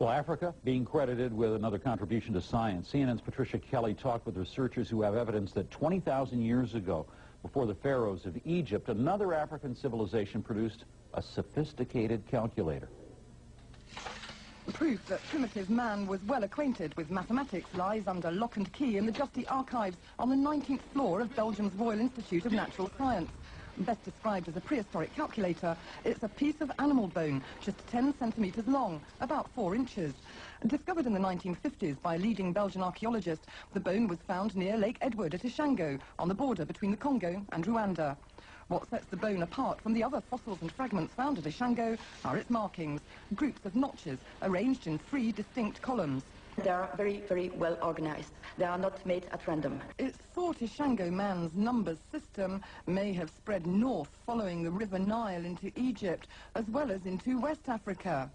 Well, Africa being credited with another contribution to science. CNN's Patricia Kelly talked with researchers who have evidence that 20,000 years ago, before the pharaohs of Egypt, another African civilization produced a sophisticated calculator. Proof that primitive man was well acquainted with mathematics lies under lock and key in the dusty archives on the 19th floor of Belgium's Royal Institute of Natural Science. Best described as a prehistoric calculator, it's a piece of animal bone, just 10 centimetres long, about 4 inches. Discovered in the 1950s by leading Belgian archaeologist, the bone was found near Lake Edward at Ishango, on the border between the Congo and Rwanda. What sets the bone apart from the other fossils and fragments found at Ishango are its markings, groups of notches arranged in three distinct columns. They are very, very well organized. They are not made at random. It's thought Ishango man's numbers system may have spread north following the River Nile into Egypt, as well as into West Africa.